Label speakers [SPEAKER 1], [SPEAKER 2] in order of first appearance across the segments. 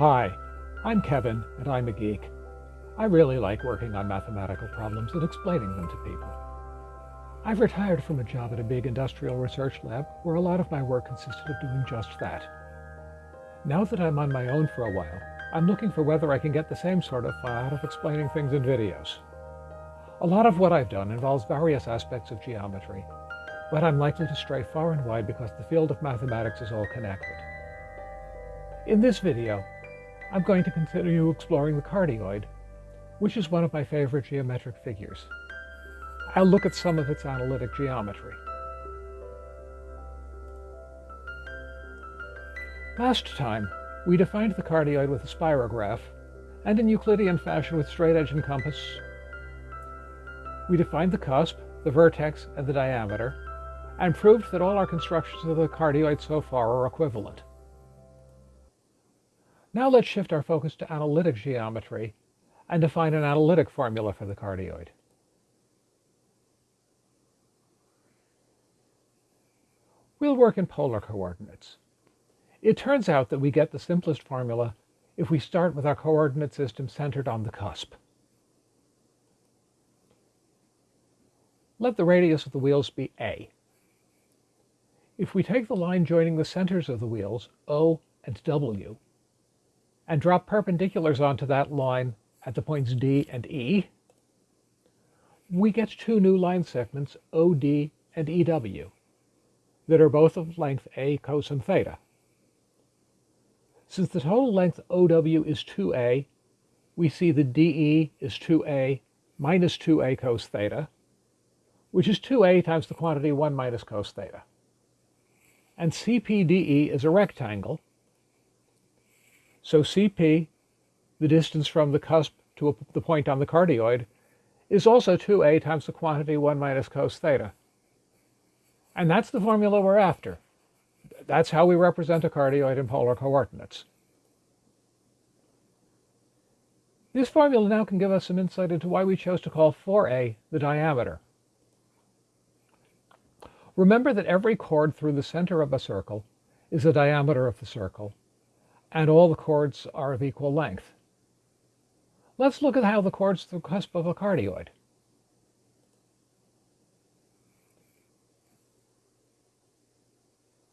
[SPEAKER 1] Hi, I'm Kevin, and I'm a geek. I really like working on mathematical problems and explaining them to people. I've retired from a job at a big industrial research lab where a lot of my work consisted of doing just that. Now that I'm on my own for a while, I'm looking for whether I can get the same sort of fun out of explaining things in videos. A lot of what I've done involves various aspects of geometry, but I'm likely to stray far and wide because the field of mathematics is all connected. In this video, I'm going to continue exploring the cardioid, which is one of my favorite geometric figures. I'll look at some of its analytic geometry. Last time, we defined the cardioid with a spirograph, and in Euclidean fashion with straight edge and compass. We defined the cusp, the vertex, and the diameter, and proved that all our constructions of the cardioid so far are equivalent. Now let's shift our focus to analytic geometry and define an analytic formula for the cardioid. We'll work in polar coordinates. It turns out that we get the simplest formula if we start with our coordinate system centered on the cusp. Let the radius of the wheels be a. If we take the line joining the centers of the wheels, O and W, and drop perpendiculars onto that line at the points D and E, we get two new line segments, OD and EW, that are both of length A cosine theta. Since the total length OW is 2A, we see the DE is 2A minus 2A cos theta, which is 2A times the quantity 1 minus cos theta. And CPDE is a rectangle, so Cp, the distance from the cusp to a, the point on the cardioid, is also 2a times the quantity 1 minus cos theta. And that's the formula we're after. That's how we represent a cardioid in polar coordinates. This formula now can give us some insight into why we chose to call 4a the diameter. Remember that every chord through the center of a circle is the diameter of the circle, and all the chords are of equal length. Let's look at how the chords the cusp of a cardioid.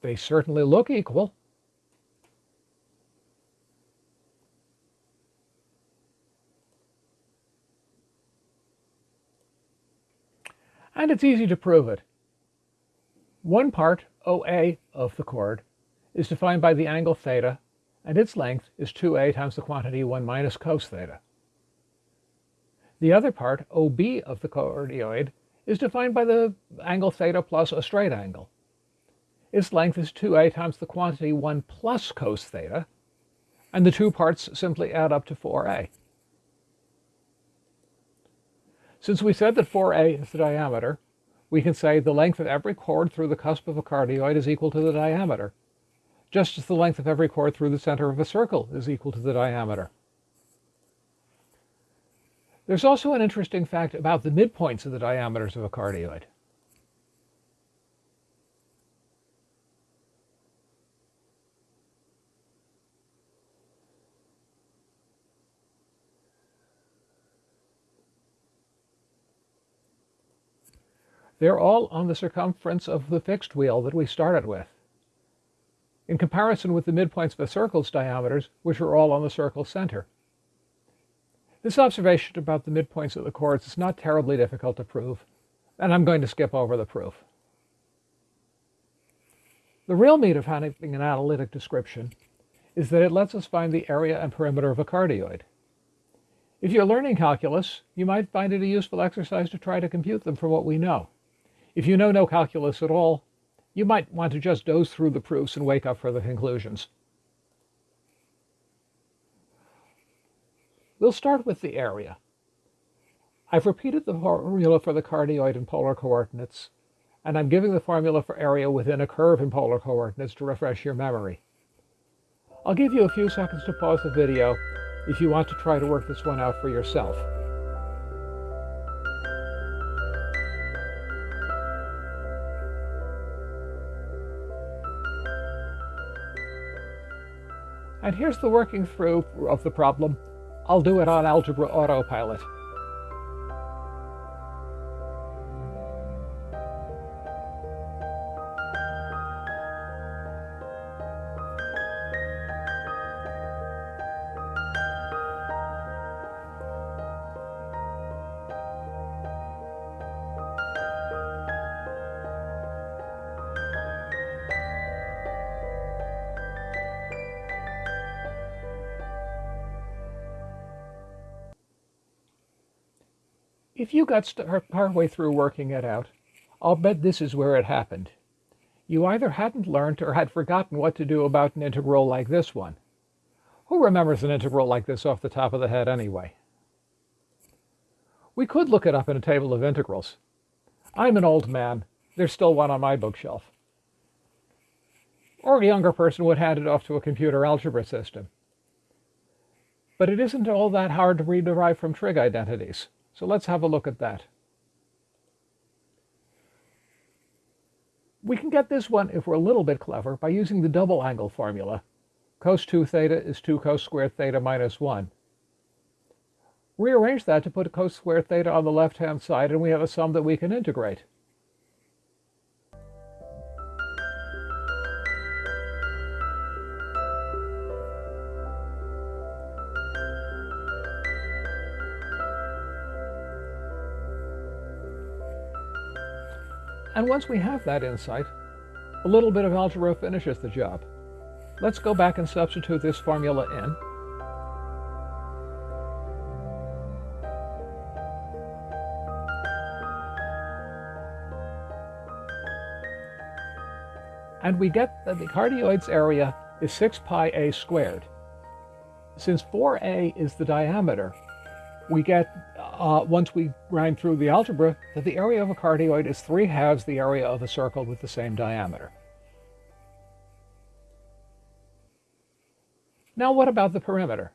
[SPEAKER 1] They certainly look equal. And it's easy to prove it. One part, OA, of the chord is defined by the angle theta and its length is 2a times the quantity 1 minus cos theta. The other part, OB of the cardioid, is defined by the angle theta plus a straight angle. Its length is 2a times the quantity 1 plus cos theta, and the two parts simply add up to 4a. Since we said that 4a is the diameter, we can say the length of every chord through the cusp of a cardioid is equal to the diameter just as the length of every chord through the center of a circle is equal to the diameter. There's also an interesting fact about the midpoints of the diameters of a cardioid. They're all on the circumference of the fixed wheel that we started with in comparison with the midpoints of a circle's diameters, which are all on the circle's center. This observation about the midpoints of the chords is not terribly difficult to prove, and I'm going to skip over the proof. The real meat of having an analytic description is that it lets us find the area and perimeter of a cardioid. If you're learning calculus, you might find it a useful exercise to try to compute them from what we know. If you know no calculus at all, you might want to just doze through the proofs and wake up for the conclusions. We'll start with the area. I've repeated the formula for the cardioid in polar coordinates, and I'm giving the formula for area within a curve in polar coordinates to refresh your memory. I'll give you a few seconds to pause the video if you want to try to work this one out for yourself. And here's the working through of the problem. I'll do it on Algebra Autopilot. If you got partway through working it out, I'll bet this is where it happened. You either hadn't learned or had forgotten what to do about an integral like this one. Who remembers an integral like this off the top of the head anyway? We could look it up in a table of integrals. I'm an old man. There's still one on my bookshelf. Or a younger person would hand it off to a computer algebra system. But it isn't all that hard to rederive from trig identities. So let's have a look at that. We can get this one, if we're a little bit clever, by using the double angle formula. Cos 2 theta is 2 cos squared theta minus 1. Rearrange that to put cos squared theta on the left-hand side, and we have a sum that we can integrate. And once we have that insight, a little bit of algebra finishes the job. Let's go back and substitute this formula in. And we get that the cardioid's area is 6 pi a squared. Since 4a is the diameter, we get uh, once we ran through the algebra, that the area of a cardioid is 3 halves the area of a circle with the same diameter. Now what about the perimeter?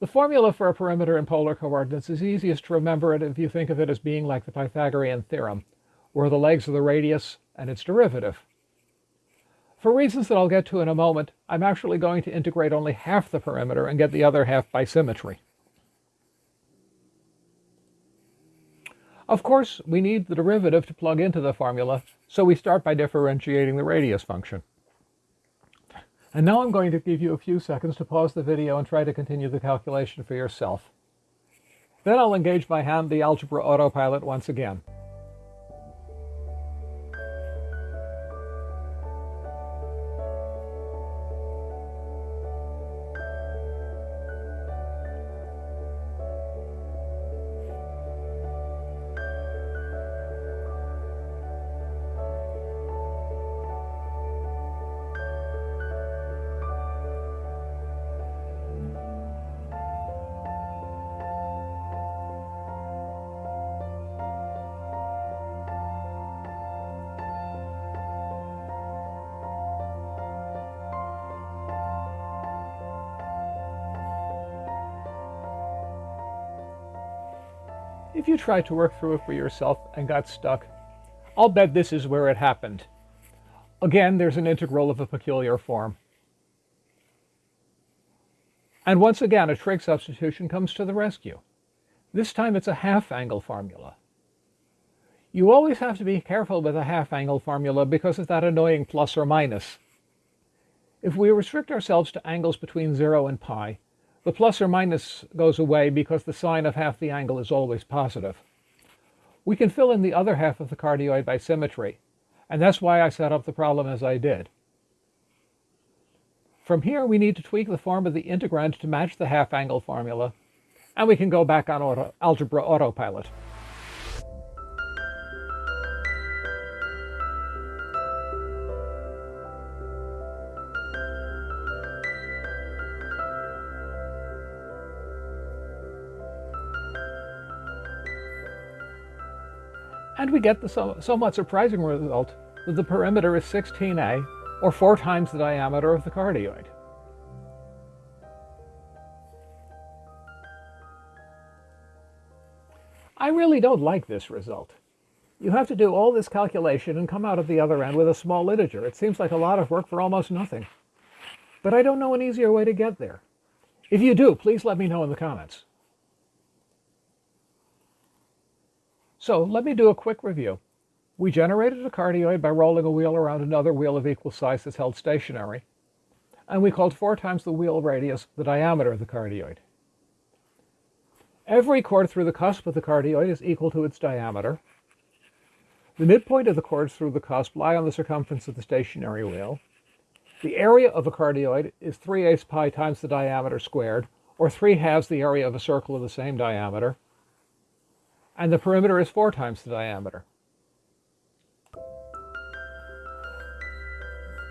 [SPEAKER 1] The formula for a perimeter in polar coordinates is easiest to remember it if you think of it as being like the Pythagorean theorem, where the legs are the radius and its derivative. For reasons that I'll get to in a moment, I'm actually going to integrate only half the perimeter and get the other half by symmetry. Of course, we need the derivative to plug into the formula, so we start by differentiating the radius function. And now I'm going to give you a few seconds to pause the video and try to continue the calculation for yourself. Then I'll engage by hand the algebra autopilot once again. If you tried to work through it for yourself and got stuck, I'll bet this is where it happened. Again, there's an integral of a peculiar form. And once again, a trig substitution comes to the rescue. This time it's a half-angle formula. You always have to be careful with a half-angle formula because of that annoying plus or minus. If we restrict ourselves to angles between 0 and pi, the plus or minus goes away because the sine of half the angle is always positive. We can fill in the other half of the cardioid by symmetry, and that's why I set up the problem as I did. From here, we need to tweak the form of the integrand to match the half-angle formula, and we can go back on auto, algebra autopilot. And we get the so somewhat surprising result that the perimeter is 16a, or four times the diameter of the cardioid. I really don't like this result. You have to do all this calculation and come out at the other end with a small integer. It seems like a lot of work for almost nothing. but I don't know an easier way to get there. If you do, please let me know in the comments. So let me do a quick review. We generated a cardioid by rolling a wheel around another wheel of equal size that's held stationary, and we called four times the wheel radius the diameter of the cardioid. Every chord through the cusp of the cardioid is equal to its diameter. The midpoint of the chords through the cusp lie on the circumference of the stationary wheel. The area of a cardioid is 3 eighths pi times the diameter squared, or 3 halves the area of a circle of the same diameter. And the perimeter is 4 times the diameter.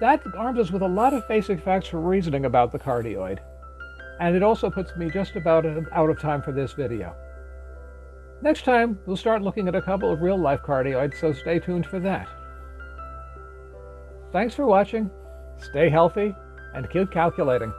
[SPEAKER 1] That arms us with a lot of basic facts for reasoning about the cardioid. And it also puts me just about out of time for this video. Next time, we'll start looking at a couple of real-life cardioids, so stay tuned for that. Thanks for watching, stay healthy, and keep calculating.